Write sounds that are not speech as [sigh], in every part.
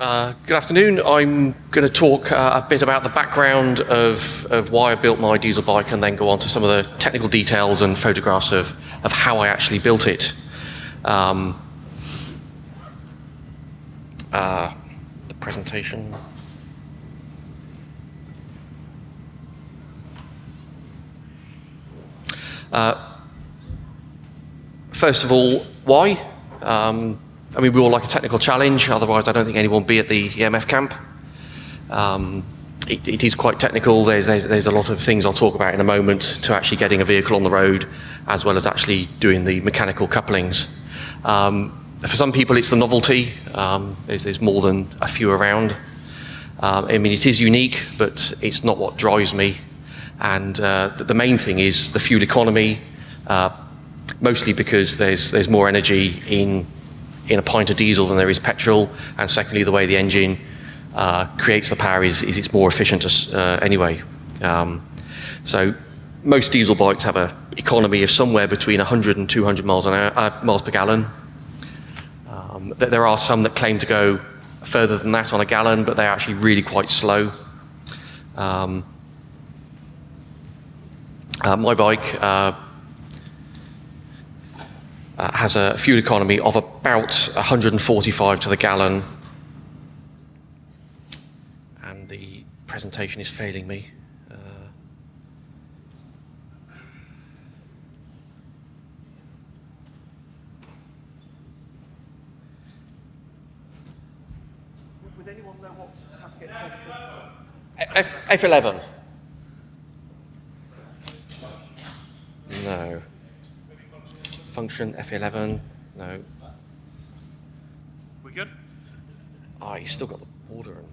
Uh, good afternoon. I'm going to talk uh, a bit about the background of, of why I built my diesel bike and then go on to some of the technical details and photographs of, of how I actually built it. Um, uh, the presentation. Uh, first of all, why? Um, I mean, we all like a technical challenge, otherwise I don't think anyone would be at the EMF camp. Um, it, it is quite technical. There's, there's, there's a lot of things I'll talk about in a moment to actually getting a vehicle on the road, as well as actually doing the mechanical couplings. Um, for some people, it's the novelty. Um, there's, there's, more than a few around. Um, I mean, it is unique, but it's not what drives me. And uh, the, the, main thing is the fuel economy, uh, mostly because there's, there's more energy in in a pint of diesel than there is petrol, and secondly, the way the engine uh, creates the power is, is it's more efficient uh, anyway. Um, so most diesel bikes have an economy of somewhere between 100 and 200 miles an hour, uh, miles per gallon. Um, there are some that claim to go further than that on a gallon, but they're actually really quite slow. Um, uh, my bike uh, has a fuel economy of about 145 to the gallon. And the presentation is failing me. Uh, would anyone know what, how to get F, F11? No function, F11, no. We good? Ah, oh, he's still got the border in.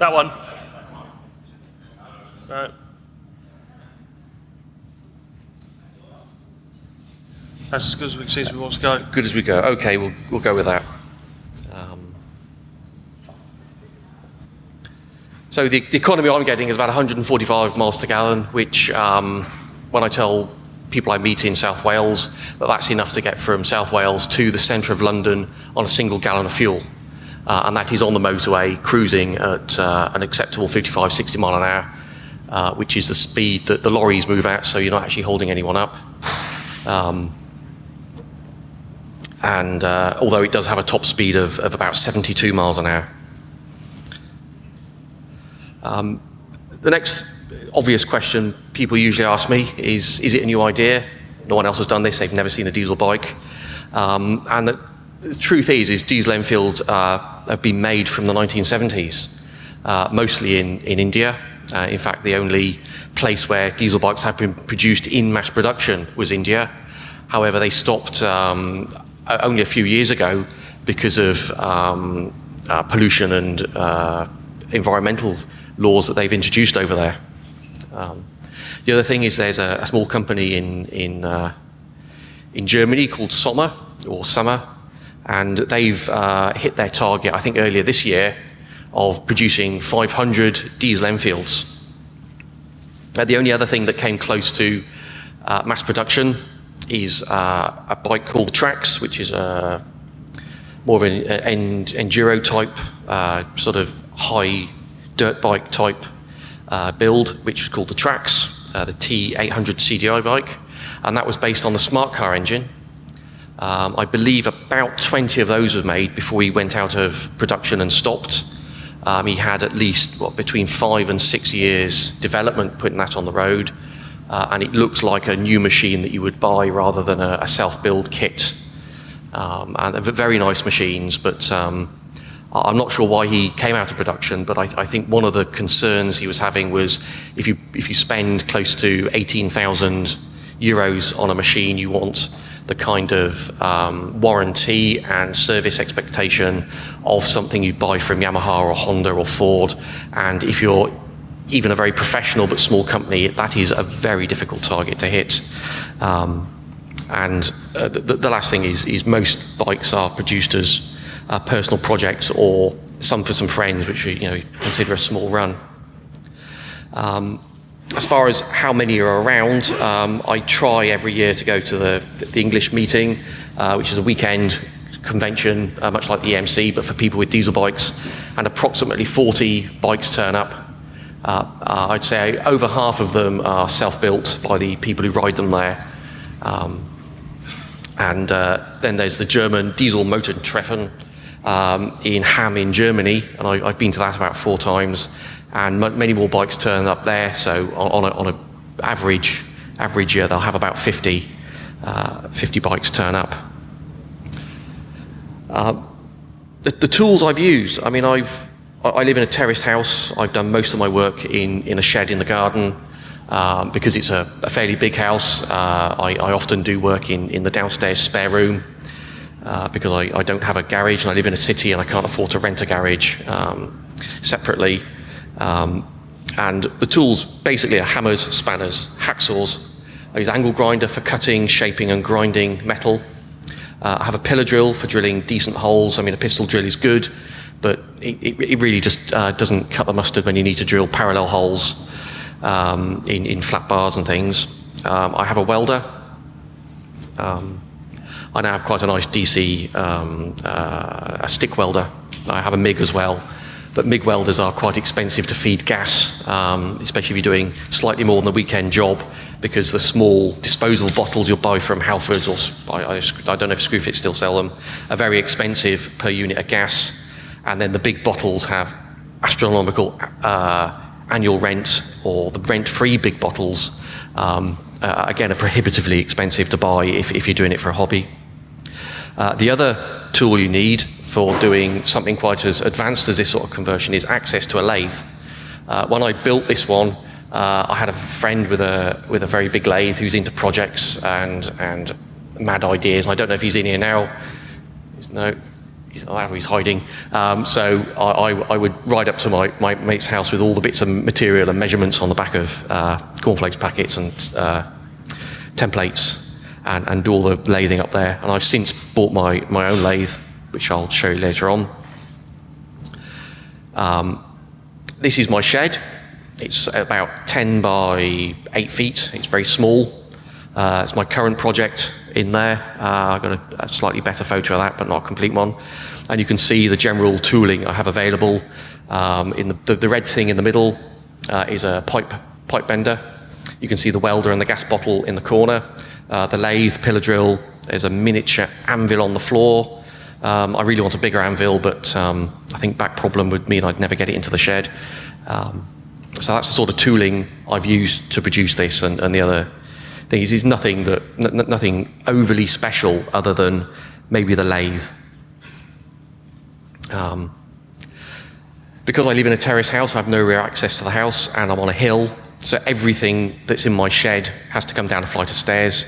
That one. Right. That's as good as we can see as we want to go. Good as we go. Okay, we'll, we'll go with that. Um, so the, the, economy I'm getting is about 145 miles per gallon, which um, when I tell people I meet in South Wales that that's enough to get from South Wales to the centre of London on a single gallon of fuel. Uh, and that is on the motorway, cruising at uh, an acceptable 55, 60 mile an hour uh, which is the speed that the lorries move at, so you're not actually holding anyone up. Um, and uh, although it does have a top speed of, of about 72 miles an hour. Um, the next obvious question people usually ask me is, is it a new idea? No one else has done this, they've never seen a diesel bike. Um, and the, the, truth is, is diesel Enfields uh, have been made from the 1970s, uh, mostly in, in India, uh, in fact, the only place where diesel bikes have been produced in mass production was India. However, they stopped um, only a few years ago because of um, uh, pollution and uh, environmental laws that they've introduced over there. Um, the other thing is there's a, a small company in in uh, in Germany called Sommer or Summer, and they've uh, hit their target I think earlier this year of producing 500 diesel Enfields. Uh, the only other thing that came close to uh, mass production is uh, a bike called Trax, which is a more of an, an enduro type, uh, sort of high dirt bike type uh, build, which is called the Trax, uh, the T800 CDI bike, and that was based on the smart car engine. Um, I believe about 20 of those were made before we went out of production and stopped. Um, he had at least what between five and six years development putting that on the road, uh, and it looks like a new machine that you would buy rather than a, a self-build kit. Um, and very nice machines, but um, I'm not sure why he came out of production. But I, I, think one of the concerns he was having was if you if you spend close to 18,000 euros on a machine, you want the kind of um, warranty and service expectation of something you buy from Yamaha or Honda or Ford. And if you're even a very professional but small company, that is a very difficult target to hit. Um, and uh, the, the, last thing is, is most bikes are produced as uh, personal projects or some for some friends, which we you know, consider a small run. Um, as far as how many are around, um, I try every year to go to the, the English meeting, uh, which is a weekend convention, uh, much like the EMF, but for people with diesel bikes, and approximately 40 bikes turn up. Uh, uh, I'd say over half of them are self-built by the people who ride them there. Um, and uh, then there's the German diesel motor Treffen um, in Hamm in Germany, and I, have been to that about four times, and many more bikes turn up there. So on, on, a, on average average year, they'll have about 50, uh, 50 bikes turn up. Uh, the, the, tools I've used, I mean, I've, I live in a terraced house. I've done most of my work in, in a shed in the garden. Um, because it's a, a, fairly big house, uh, I, I, often do work in, in the downstairs spare room uh, because I, I, don't have a garage and I live in a city and I can't afford to rent a garage um, separately. Um, and the tools basically are hammers, spanners, hacksaws. I use angle grinder for cutting, shaping and grinding metal. Uh, I have a pillar drill for drilling decent holes. I mean, a pistol drill is good, but it, it, really just uh, doesn't cut the mustard when you need to drill parallel holes um, in, in, flat bars and things. Um, I have a welder. Um, I now have quite a nice DC um, uh, a stick welder. I have a MIG as well. But MIG welders are quite expensive to feed gas, um, especially if you're doing slightly more than a weekend job, because the small disposable bottles you'll buy from Halfords, or I, I, I don't know if Screwfix still sell them, are very expensive per unit of gas. And then the big bottles have astronomical uh, annual rent, or the rent-free big bottles, um, uh, again, are prohibitively expensive to buy if, if you're doing it for a hobby. Uh, the other tool you need for doing something quite as advanced as this sort of conversion is access to a lathe. Uh, when I built this one, uh, I had a friend with a with a very big lathe who's into projects and and mad ideas. I don't know if he's in here now. No, he's, he's hiding. Um, so I, I, I, would ride up to my, my mate's house with all the bits of material and measurements on the back of uh, cornflakes packets and uh, templates and, and do all the lathing up there. And I've since bought my, my own lathe which I'll show you later on. Um, this is my shed. It's about 10 by 8 feet. It's very small. Uh, it's my current project in there. Uh, I've got a, a, slightly better photo of that, but not a complete one. And you can see the general tooling I have available. Um, in the, the, the, red thing in the middle uh, is a pipe, pipe bender. You can see the welder and the gas bottle in the corner. Uh, the lathe, pillar drill, there's a miniature anvil on the floor. Um, I really want a bigger anvil, but um, I think back problem would mean I'd never get it into the shed. Um, so that's the sort of tooling I've used to produce this, and, and the other thing is, is nothing that nothing overly special other than maybe the lathe. Um, because I live in a terrace house, I have no rear access to the house, and I'm on a hill, so everything that's in my shed has to come down a flight of stairs,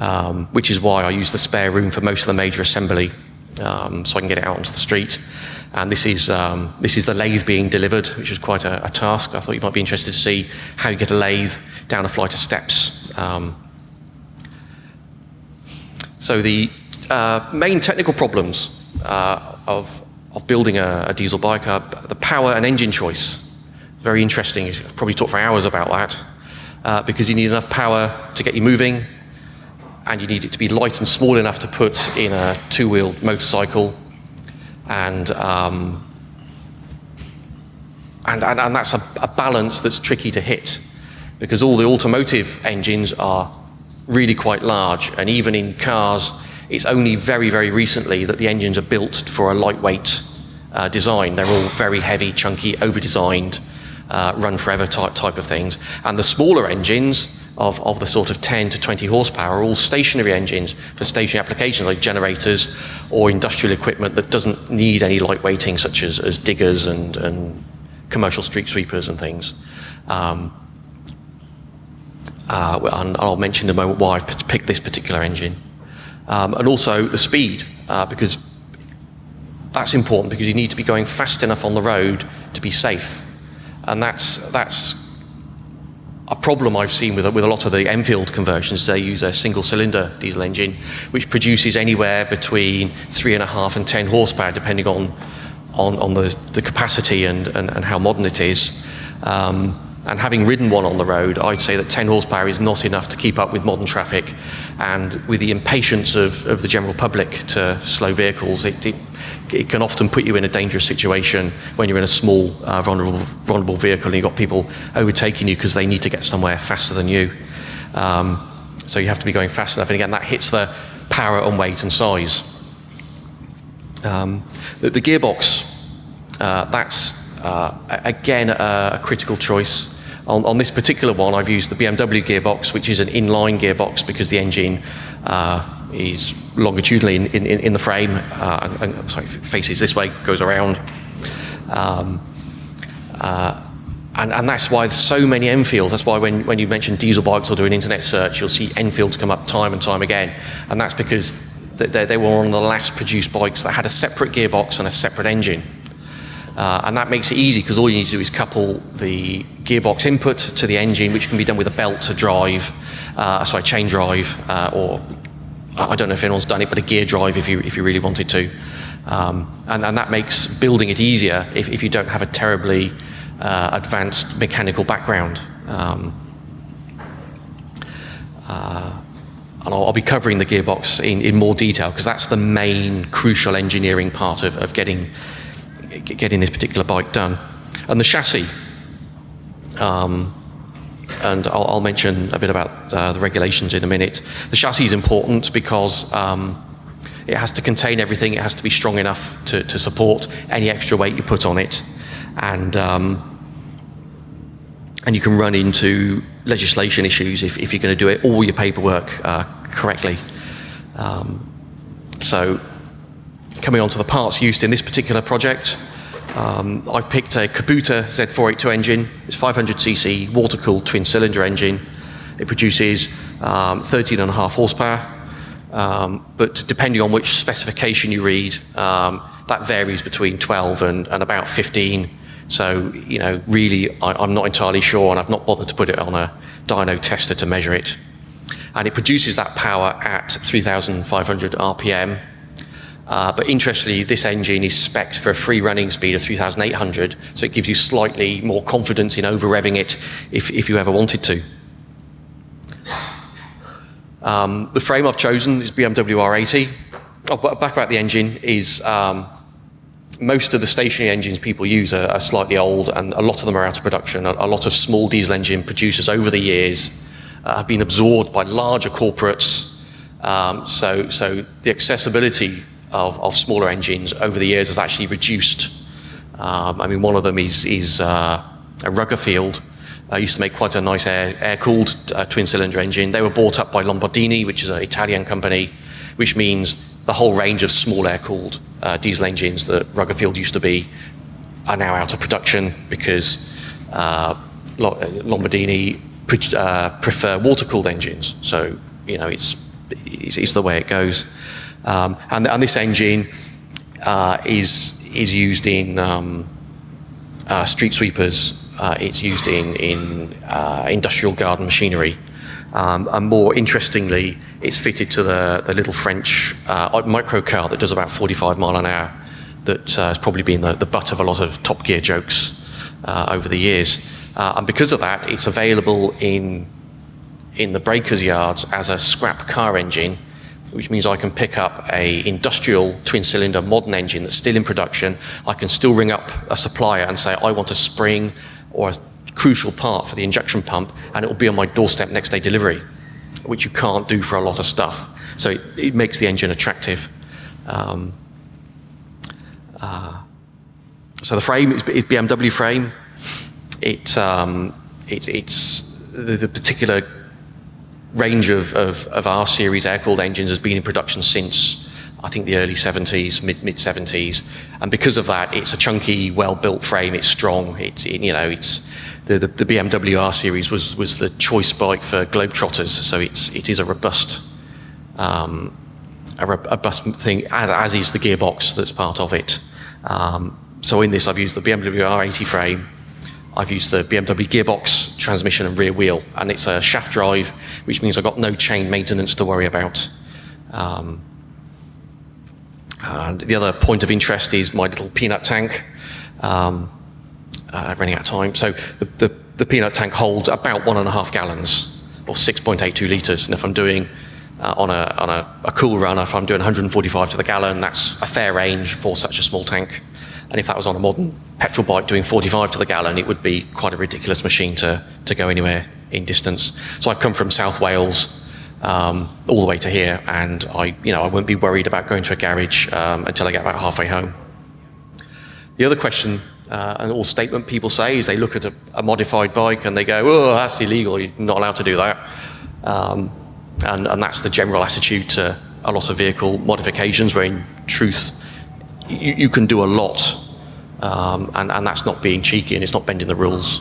um, which is why I use the spare room for most of the major assembly um, so I can get it out onto the street. And this is, um, this is the lathe being delivered, which was quite a, a, task. I thought you might be interested to see how you get a lathe down a flight of steps. Um, so the uh, main technical problems uh, of, of building a, a, diesel bike are the power and engine choice. Very interesting. You probably talk for hours about that. Uh, because you need enough power to get you moving, and you need it to be light and small enough to put in a two-wheeled motorcycle. And, um, and, and, and, that's a, a balance that's tricky to hit because all the automotive engines are really quite large. And even in cars, it's only very, very recently that the engines are built for a lightweight uh, design. They're all very heavy, chunky, over-designed, uh, run forever type, type of things. And the smaller engines of, of the sort of 10 to 20 horsepower are all stationary engines for stationary applications like generators or industrial equipment that doesn't need any light weighting such as, as diggers and, and commercial street sweepers and things. Um, uh, and I'll mention in a moment why I've picked this particular engine. Um, and also the speed, uh, because that's important because you need to be going fast enough on the road to be safe. And that's, that's a problem I've seen with, with a lot of the Enfield conversions, they use a single cylinder diesel engine, which produces anywhere between three and a half and 10 horsepower, depending on, on, on the, the capacity and, and, and how modern it is. Um, and having ridden one on the road, I'd say that 10 horsepower is not enough to keep up with modern traffic. And with the impatience of, of the general public to slow vehicles, it, it, it can often put you in a dangerous situation when you're in a small, uh, vulnerable, vulnerable vehicle and you've got people overtaking you because they need to get somewhere faster than you. Um, so you have to be going fast enough. And again, that hits the power and weight and size. Um, the, the, gearbox, uh, that's uh, again a, a critical choice. On, on, this particular one, I've used the BMW gearbox, which is an inline gearbox because the engine uh, is longitudinally in, in, in the frame. Uh, and, sorry, faces this way, goes around. Um, uh, and, and, that's why there's so many Enfields. That's why when, when you mention diesel bikes or do an internet search, you'll see Enfields come up time and time again. And that's because they, they were one of the last produced bikes that had a separate gearbox and a separate engine. Uh, and that makes it easy because all you need to do is couple the gearbox input to the engine, which can be done with a belt to drive, uh, sorry, chain drive, uh, or I don't know if anyone's done it, but a gear drive if you, if you really wanted to. Um, and, and, that makes building it easier if, if you don't have a terribly uh, advanced mechanical background. Um, uh, and I'll, I'll, be covering the gearbox in, in more detail because that's the main crucial engineering part of, of getting getting this particular bike done. And the chassis, um, and I'll, I'll, mention a bit about uh, the regulations in a minute. The chassis is important because um, it has to contain everything. It has to be strong enough to, to support any extra weight you put on it, and um, and you can run into legislation issues if, if you're going to do it all your paperwork uh, correctly. Um, so coming on to the parts used in this particular project, um, I've picked a Kubota Z482 engine. It's 500cc water-cooled twin-cylinder engine. It produces um, 13 and a half horsepower, um, but depending on which specification you read, um, that varies between 12 and, and, about 15. So, you know, really, I, am not entirely sure, and I've not bothered to put it on a dyno tester to measure it. And it produces that power at 3,500 RPM, uh, but interestingly, this engine is spec'd for a free running speed of 3,800, so it gives you slightly more confidence in over-revving it if, if you ever wanted to. Um, the frame I've chosen is BMW R80. Oh, back about the engine is um, most of the stationary engines people use are, are, slightly old and a lot of them are out of production. A, a lot of small diesel engine producers over the years uh, have been absorbed by larger corporates. Um, so, so the accessibility of, of smaller engines over the years has actually reduced. Um, I mean, one of them is, is uh, a Ruggerini. Uh, used to make quite a nice air, air-cooled uh, twin-cylinder engine. They were bought up by Lombardini, which is an Italian company, which means the whole range of small air-cooled uh, diesel engines that Ruggerini used to be are now out of production because uh, Lombardini pre uh, prefer water-cooled engines. So, you know, it's, it's, it's the way it goes. Um, and, and, this engine uh, is, is used in um, uh, street sweepers, uh, it's used in, in uh, industrial garden machinery. Um, and more interestingly, it's fitted to the, the little French uh, microcar that does about 45 mile an hour that uh, has probably been the, the butt of a lot of Top Gear jokes over the years. and because of that, it's available in, in the breakers yards as a scrap car engine which means I can pick up a industrial twin cylinder modern engine that's still in production. I can still ring up a supplier and say, I want a spring or a crucial part for the injection pump, and it will be on my doorstep next day delivery, which you can't do for a lot of stuff. So it, it makes the engine attractive. Um, uh, so the frame is BMW frame. It, um, it, it's the, the particular range of, of, of R series air-cooled engines has been in production since I think the early 70s, mid mid 70s, and because of that, it's a chunky, well-built frame. It's strong. It's it, you know, it's the, the, the BMW R series was was the choice bike for globetrotters, so it's it is a robust, um, a robust thing, as, as, is the gearbox that's part of it. Um, so in this, I've used the BMW R80 frame, I've used the BMW gearbox, transmission and rear wheel, and it's a shaft drive, which means I've got no chain maintenance to worry about. Um, and the other point of interest is my little peanut tank. Um, uh, running out of time. So the, the, the, peanut tank holds about one and a half gallons, or 6.82 litres. And if I'm doing uh, on, a, on a, a, cool run, if I'm doing 145 to the gallon, that's a fair range for such a small tank. And if that was on a modern petrol bike doing 45 to the gallon, it would be quite a ridiculous machine to, to go anywhere in distance. So I've come from South Wales um, all the way to here, and I, you know, I wouldn't be worried about going to a garage um, until I get about halfway home. The other question uh, and all statement people say is they look at a, a, modified bike and they go, oh, that's illegal, you're not allowed to do that. Um, and, and that's the general attitude to a lot of vehicle modifications where in truth you, you can do a lot um, and, and that's not being cheeky and it's not bending the rules.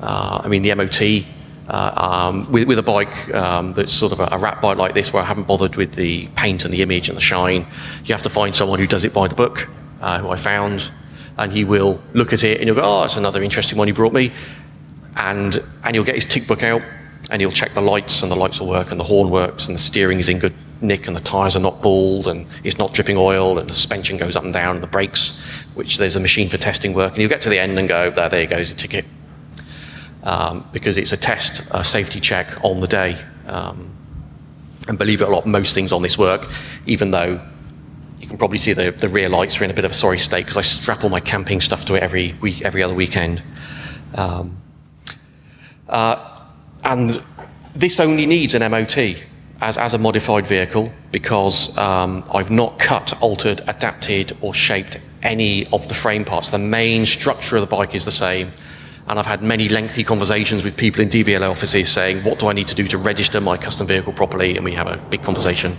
Uh, I mean, the MOT uh, um, with, with, a bike um, that's sort of a, a rat bike like this where I haven't bothered with the paint and the image and the shine, you have to find someone who does it by the book, uh, who I found and he will look at it and he'll go, oh, it's another interesting one you brought me. And, and he'll get his tick book out and he'll check the lights and the lights will work and the horn works and the steering is in good nick and the tyres are not bald and it's not dripping oil and the suspension goes up and down and the brakes, which there's a machine for testing work. And you'll get to the end and go, there, there goes a ticket. Um, because it's a test, a safety check on the day. Um, and believe it or not, most things on this work, even though you can probably see the, the rear lights are in a bit of a sorry state because I strap all my camping stuff to it every week, every other weekend. Um, uh, and this only needs an MOT as, as a modified vehicle because um, I've not cut, altered, adapted or shaped any of the frame parts. The main structure of the bike is the same. And I've had many lengthy conversations with people in DVLA offices saying, what do I need to do to register my custom vehicle properly? And we have a big conversation.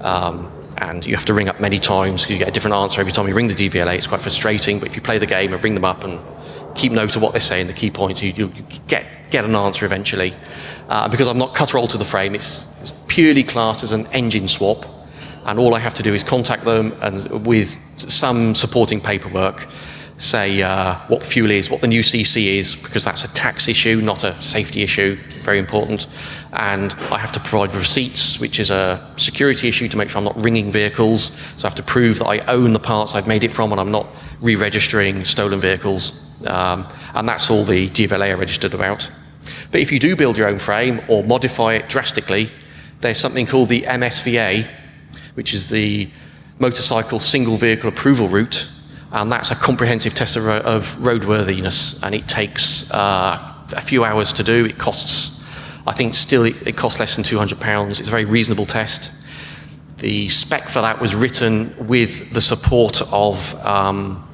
Um, and you have to ring up many times because you get a different answer every time you ring the DVLA. It's quite frustrating, but if you play the game and ring them up and keep note of what they're saying, the key points, you, you get, get an answer eventually. Uh, because I've not cut altered to the frame, it's, it's purely classed as an engine swap, and all I have to do is contact them and with some supporting paperwork, say uh, what fuel is, what the new CC is, because that's a tax issue, not a safety issue, very important. And I have to provide receipts, which is a security issue to make sure I'm not ringing vehicles. So I have to prove that I own the parts I've made it from and I'm not re-registering stolen vehicles. Um, and that's all the DVLA are registered about. But if you do build your own frame or modify it drastically, there's something called the MSVA, which is the motorcycle single vehicle approval route, and that's a comprehensive test of, roadworthiness, and it takes uh, a few hours to do. It costs, I think, still it, it costs less than 200 pounds. It's a very reasonable test. The spec for that was written with the support of um,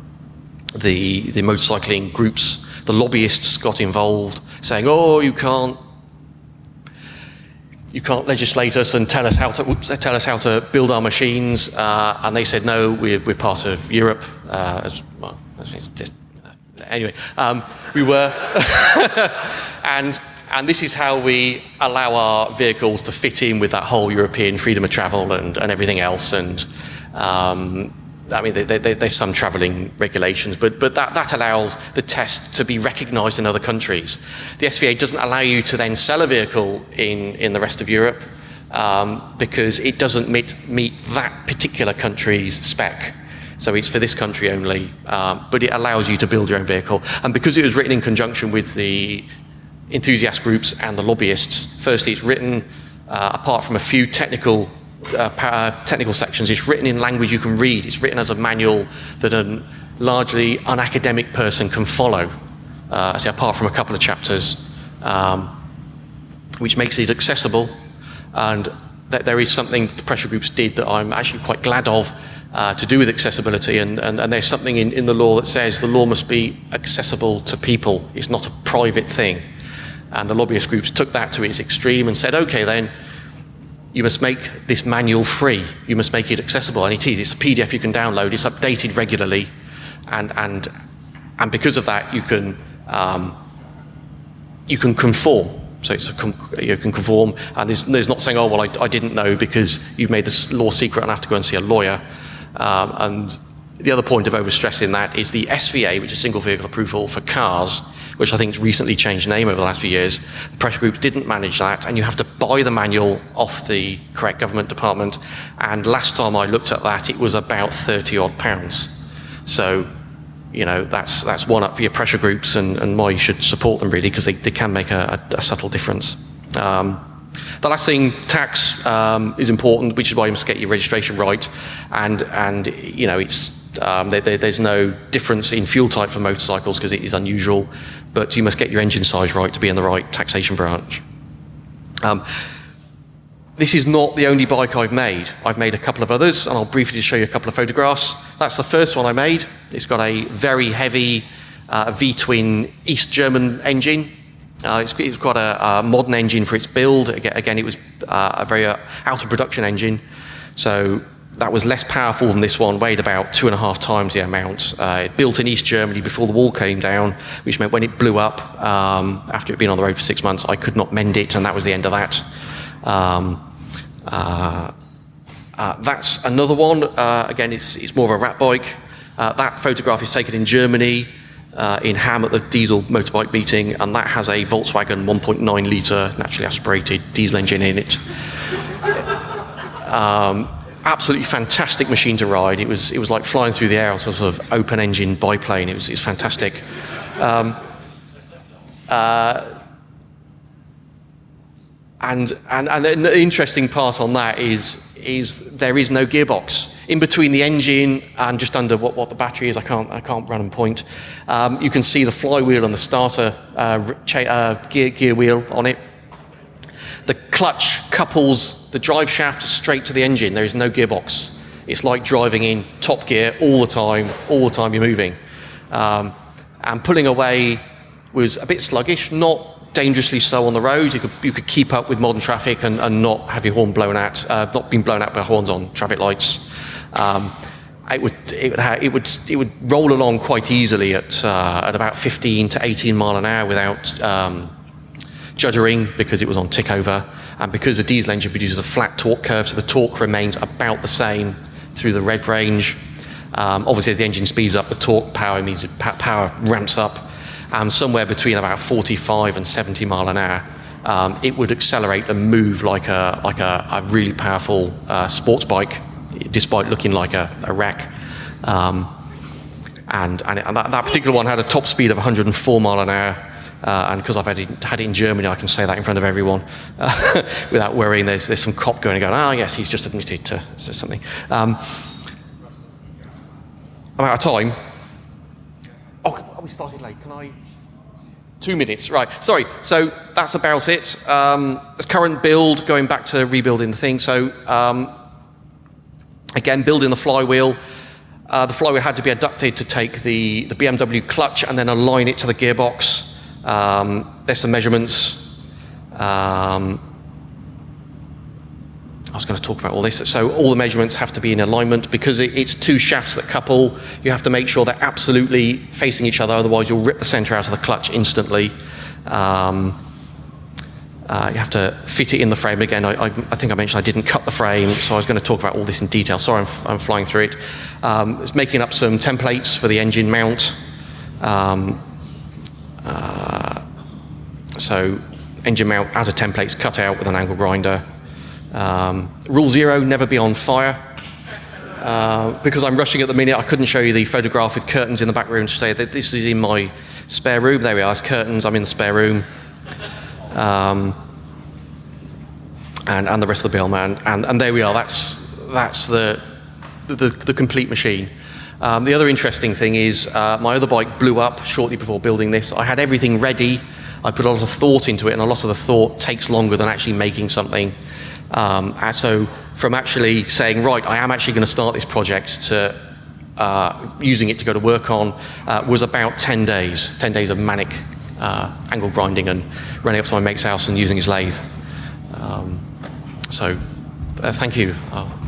the the motorcycling groups. The lobbyists got involved, saying, "Oh, you can't." You can't legislate us and tell us how to tell us how to build our machines, uh, and they said no. We're, we're part of Europe. Uh, as, well, just, anyway, um, we were, [laughs] and and this is how we allow our vehicles to fit in with that whole European freedom of travel and, and everything else. And um, I mean, they, they, there's some travelling regulations, but, but that, that allows the test to be recognised in other countries. The SVA doesn't allow you to then sell a vehicle in, in the rest of Europe um, because it doesn't meet, meet that particular country's spec. So it's for this country only, um, but it allows you to build your own vehicle. And because it was written in conjunction with the enthusiast groups and the lobbyists, firstly, it's written uh, apart from a few technical uh, technical sections, it's written in language you can read. It's written as a manual that a largely unacademic person can follow, uh, say, apart from a couple of chapters, um, which makes it accessible. And that there is something the pressure groups did that I'm actually quite glad of, uh, to do with accessibility, and, and, and there's something in, in the law that says the law must be accessible to people. It's not a private thing. And the lobbyist groups took that to its extreme and said, okay then, you must make this manual free. You must make it accessible, and it is. It's a PDF you can download. It's updated regularly, and and and because of that, you can um, you can conform. So it's a, you can conform, and there's, there's not saying, oh well, I, I didn't know because you've made this law secret and I have to go and see a lawyer. Um, and the other point of overstressing that is the SVA, which is single vehicle approval for cars, which I think has recently changed name over the last few years. The pressure groups didn't manage that, and you have to buy the manual off the correct government department. And last time I looked at that, it was about 30 odd pounds. So, you know, that's, that's one up for your pressure groups and, and why you should support them really, because they, they can make a, a, a subtle difference. Um, the last thing, tax um, is important, which is why you must get your registration right. And, and you know, it's, um, there, there, there's no difference in fuel type for motorcycles because it is unusual, but you must get your engine size right to be in the right taxation branch. Um, this is not the only bike I've made. I've made a couple of others, and I'll briefly show you a couple of photographs. That's the first one I made. It's got a very heavy uh, V-twin East German engine. Uh, it's, got a, a, modern engine for its build. Again, it was uh, a very uh, out of production engine. So that was less powerful than this one, weighed about two and a half times the amount. Uh, built in East Germany before the wall came down, which meant when it blew up, um, after it had been on the road for six months, I could not mend it, and that was the end of that. Um, uh, uh, that's another one. Uh, again, it's, it's more of a rat bike. Uh, that photograph is taken in Germany, uh, in Hamm at the diesel motorbike meeting, and that has a Volkswagen 1.9 litre naturally aspirated diesel engine in it. Um, absolutely fantastic machine to ride. It was, it was like flying through the air on sort of open engine biplane. It was, it was fantastic. Um, uh, and, and, and the interesting part on that is, is there is no gearbox. In between the engine and just under what, what the battery is, I can't, I can't run and point. Um, you can see the flywheel and the starter uh, uh, gear, gear wheel on it. The clutch couples the drive shaft straight to the engine. There is no gearbox. It's like driving in top gear all the time, all the time you're moving. Um, and pulling away was a bit sluggish, not dangerously so on the road. You could, you could keep up with modern traffic and, and not have your horn blown out, uh, not being blown out by horns on traffic lights. Um, it would, it would, it would, it would roll along quite easily at, uh, at about 15 to 18 mile an hour without um, juddering because it was on tick over. And because the diesel engine produces a flat torque curve, so the torque remains about the same through the rev range. Um, obviously, as the engine speeds up, the torque power means power ramps up. And somewhere between about 45 and 70 mile an hour, um, it would accelerate and move like a, like a, a really powerful uh, sports bike, despite looking like a, a wreck. Um, and, and, that, that, particular one had a top speed of 104 mile an hour uh, and because I've had it, had it, in Germany, I can say that in front of everyone uh, [laughs] without worrying there's, there's some cop going and going, oh, yes, he's just admitted to, something. Um, I'm out of time. Oh, we started late. Can I? Two minutes, right. Sorry. So that's about it. Um, the current build, going back to rebuilding the thing. So um, again, building the flywheel. Uh, the flywheel had to be adapted to take the, the BMW clutch and then align it to the gearbox. Um, there's some measurements. Um, I was going to talk about all this. So all the measurements have to be in alignment because it, it's two shafts that couple. You have to make sure they're absolutely facing each other, otherwise you'll rip the center out of the clutch instantly. Um, uh, you have to fit it in the frame. Again, I, I, I, think I mentioned I didn't cut the frame, so I was going to talk about all this in detail. Sorry, I'm, I'm flying through it. Um, it's making up some templates for the engine mount. Um, uh, so engine mount out of templates cut out with an angle grinder. Um, rule zero, never be on fire. Uh, because I'm rushing at the minute, I couldn't show you the photograph with curtains in the back room to say that this is in my spare room. There we are, it's curtains, I'm in the spare room. Um, and, and the rest of the bill, man. And, and there we are, that's, that's the, the, the complete machine. Um, the other interesting thing is uh, my other bike blew up shortly before building this. I had everything ready. I put a lot of thought into it, and a lot of the thought takes longer than actually making something. Um, so from actually saying, right, I am actually going to start this project to uh, using it to go to work on uh, was about 10 days, 10 days of manic uh, angle grinding and running up to my mate's house and using his lathe. Um, so uh, thank you. I'll